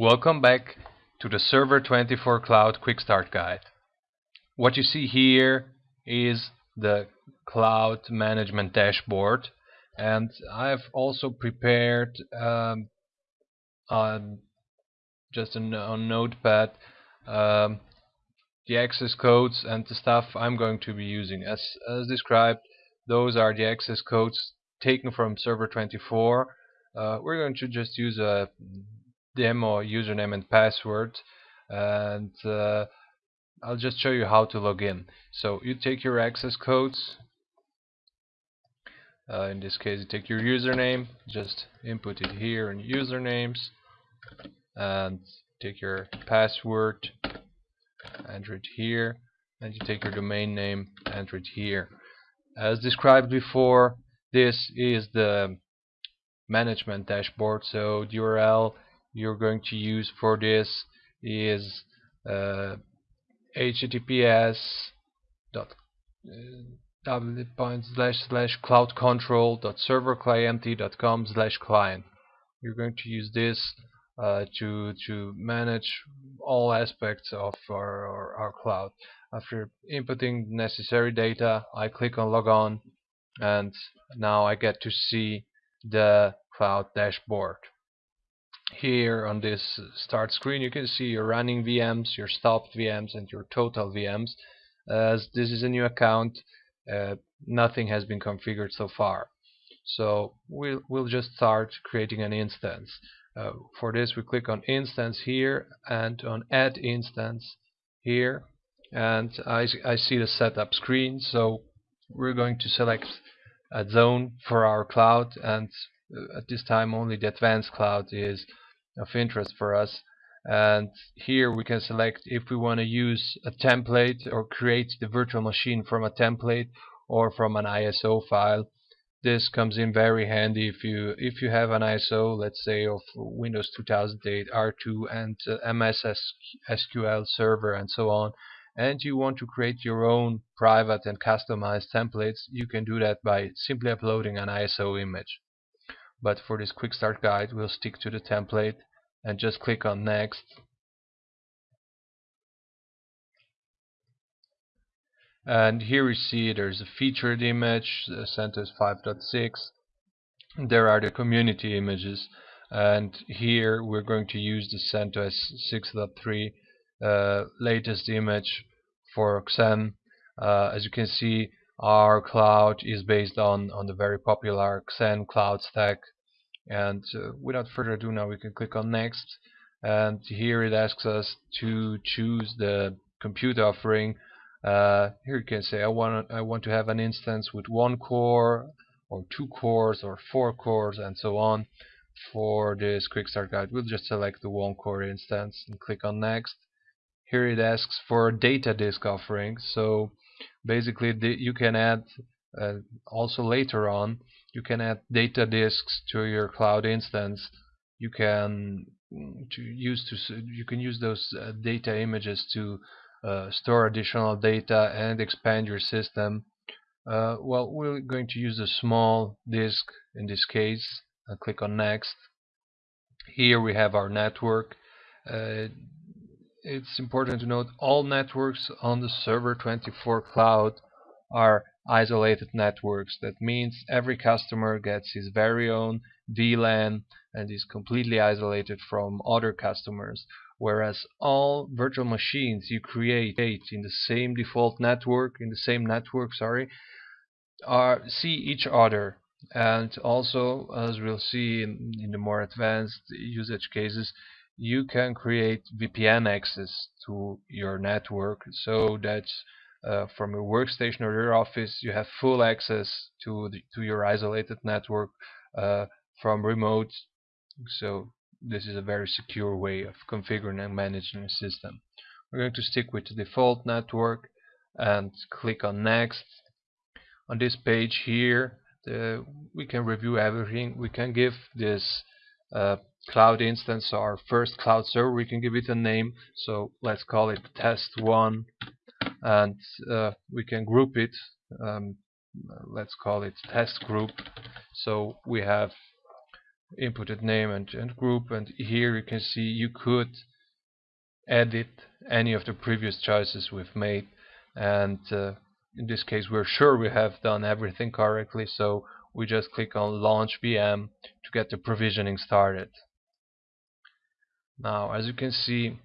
Welcome back to the Server 24 Cloud Quick Start Guide. What you see here is the cloud management dashboard and I've also prepared um, just a, on Notepad um, the access codes and the stuff I'm going to be using. As, as described, those are the access codes taken from Server 24. Uh, we're going to just use a demo username and password and uh, I'll just show you how to log in. So you take your access codes. Uh, in this case you take your username just input it here in usernames and take your password enter it here and you take your domain name enter it here. As described before this is the management dashboard. So the URL you're going to use for this is uh, https dot uh, point slash slash cloud control dot server dot com slash client. You're going to use this uh, to to manage all aspects of our, our, our cloud. After inputting necessary data I click on log on and now I get to see the cloud dashboard here on this start screen you can see your running VMs, your stopped VMs and your total VMs as this is a new account uh, nothing has been configured so far. So we'll, we'll just start creating an instance. Uh, for this we click on instance here and on add instance here. And I, I see the setup screen. So we're going to select a zone for our cloud. And uh, at this time only the advanced cloud is of interest for us. And here we can select if we want to use a template or create the virtual machine from a template or from an ISO file. This comes in very handy if you if you have an ISO let's say of Windows 2008 R2 and uh, MS SQL server and so on and you want to create your own private and customized templates you can do that by simply uploading an ISO image. But for this quick start guide we'll stick to the template and just click on next. And here we see there's a featured image uh, CentOS 5.6 there are the community images. And here we're going to use the CentOS 6.3 uh, latest image for Xen uh, as you can see our cloud is based on on the very popular Xen cloud stack and uh, without further ado now we can click on next. And here it asks us to choose the compute offering. Uh, here you can say I want I want to have an instance with one core or two cores or four cores and so on. For this quick start guide we'll just select the one core instance and click on next. Here it asks for data disk offering. So basically the, you can add uh, also later on you can add data disks to your cloud instance. You can mm, to use to you can use those uh, data images to uh, store additional data and expand your system. Uh, well we're going to use a small disk in this case. I'll click on next. Here we have our network. Uh, it's important to note all networks on the server 24 cloud are isolated networks. That means every customer gets his very own VLAN and is completely isolated from other customers. Whereas all virtual machines you create in the same default network, in the same network, sorry, are see each other. And also, as we'll see in, in the more advanced usage cases, you can create VPN access to your network so that uh, from your workstation or your office you have full access to the, to your isolated network uh, from remote. So this is a very secure way of configuring and managing a system. We're going to stick with the default network and click on next. On this page here the, we can review everything. We can give this uh, cloud instance our first cloud server. We can give it a name. So let's call it test1 and uh, we can group it um, let's call it test group. So we have inputted name and, and group and here you can see you could edit any of the previous choices we've made. And uh, in this case we're sure we have done everything correctly so we just click on launch VM to get the provisioning started. Now as you can see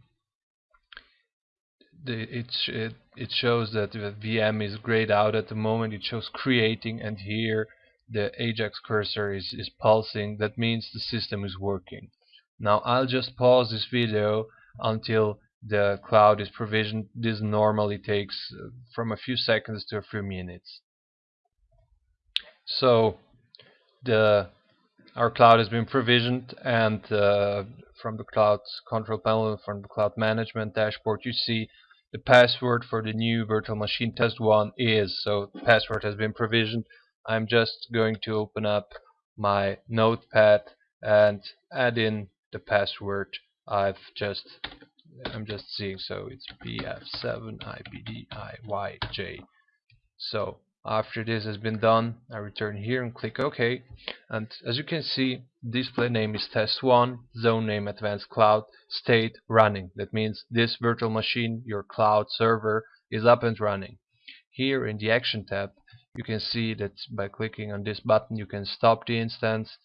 the, it, it, it shows that the VM is grayed out at the moment. It shows creating and here the Ajax cursor is, is pulsing. That means the system is working. Now I'll just pause this video until the cloud is provisioned. This normally takes uh, from a few seconds to a few minutes. So the our cloud has been provisioned and uh, from the cloud control panel from the cloud management dashboard you see the password for the new virtual machine test one is so the password has been provisioned. I'm just going to open up my notepad and add in the password I've just I'm just seeing. So it's BF7IBDIYJ so after this has been done I return here and click OK. And as you can see display name is test1 zone name advanced cloud state running. That means this virtual machine your cloud server is up and running. Here in the action tab you can see that by clicking on this button you can stop the instance.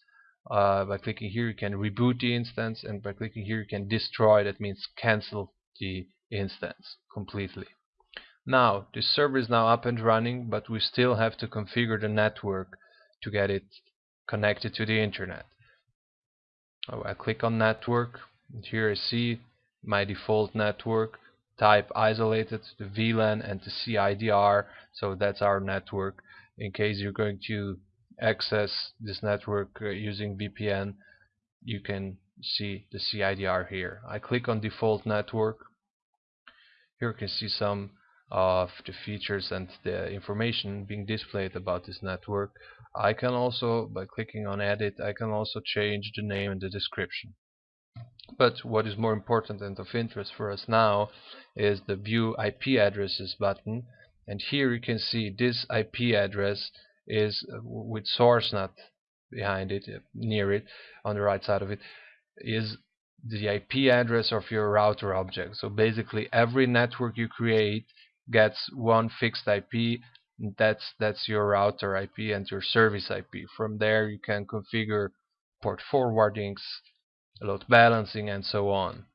Uh, by clicking here you can reboot the instance. And by clicking here you can destroy. That means cancel the instance completely now this server is now up and running but we still have to configure the network to get it connected to the internet. Oh, I click on network. And here I see my default network. Type isolated the VLAN and the CIDR so that's our network. In case you're going to access this network uh, using VPN you can see the CIDR here. I click on default network. Here you can see some of the features and the information being displayed about this network I can also by clicking on edit I can also change the name and the description. But what is more important and of interest for us now is the view IP addresses button. And here you can see this IP address is uh, with source NAT behind it uh, near it on the right side of it is the IP address of your router object. So basically every network you create gets one fixed IP that's that's your router IP and your service IP from there you can configure port forwardings load balancing and so on.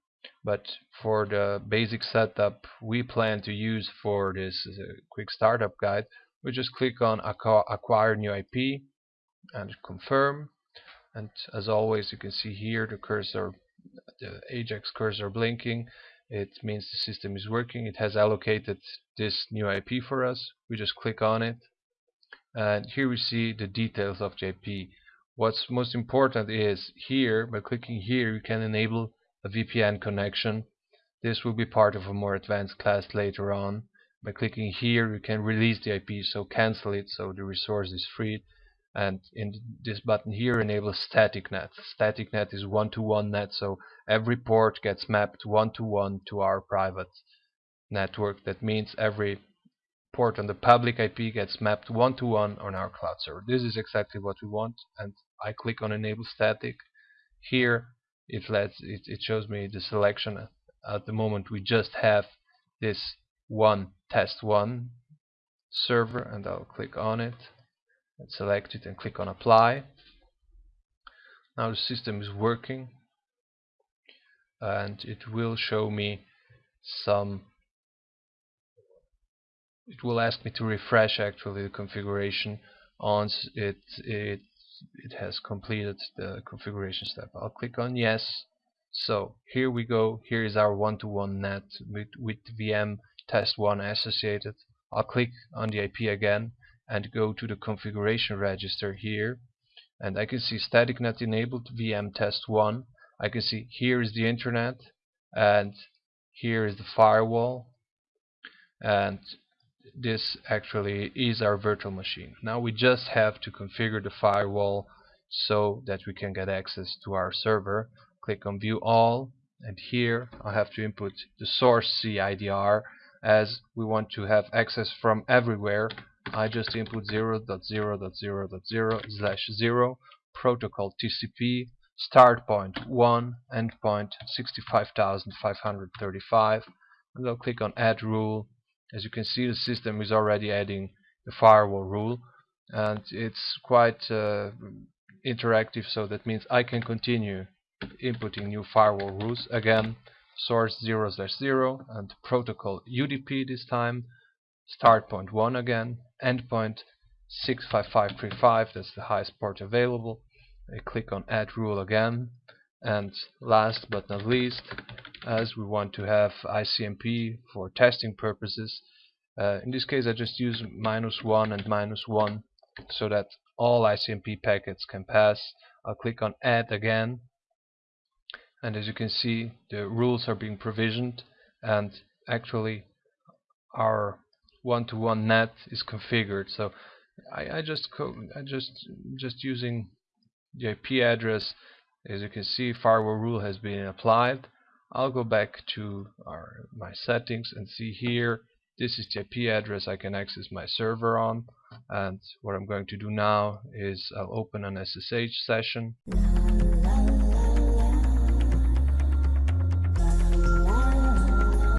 But for the basic setup we plan to use for this uh, quick startup guide we just click on acquire new IP and confirm. And as always you can see here the cursor the Ajax cursor blinking it means the system is working it has allocated this new IP for us we just click on it. And here we see the details of the IP what's most important is here by clicking here you can enable a VPN connection. This will be part of a more advanced class later on. By clicking here you can release the IP so cancel it so the resource is freed and in this button here enable static NAT. Static NAT is one-to-one -one NAT so every port gets mapped one-to-one -one to our private network. That means every port on the public IP gets mapped one-to-one -one on our cloud server. This is exactly what we want and I click on enable static. Here it lets it, it shows me the selection. At the moment we just have this one test one server and I'll click on it and select it and click on apply now the system is working and it will show me some it will ask me to refresh actually the configuration once it it it has completed the configuration step. I'll click on yes. So here we go. Here is our one-to-one -one NAT with, with VM test one associated. I'll click on the IP again and go to the configuration register here and I can see static NAT enabled VM test one. I can see here is the internet and here is the firewall and this actually is our virtual machine. Now we just have to configure the firewall so that we can get access to our server. Click on view all and here I have to input the source CIDR as we want to have access from everywhere I just input 0.0.0.0 slash 0 protocol TCP start point 1 endpoint 65535 and I'll click on add rule. As you can see the system is already adding the firewall rule and it's quite uh, interactive so that means I can continue inputting new firewall rules. Again source 0 slash 0 and protocol UDP this time start point 1 again endpoint 65535 that's the highest port available. I click on add rule again. And last but not least as we want to have ICMP for testing purposes uh, in this case I just use minus 1 and minus 1 so that all ICMP packets can pass. I'll click on add again. And as you can see the rules are being provisioned. And actually our one-to-one -one NAT is configured. So I, I just I just just using the IP address as you can see firewall rule has been applied. I'll go back to our my settings and see here. This is the IP address I can access my server on. And what I'm going to do now is I'll open an SSH session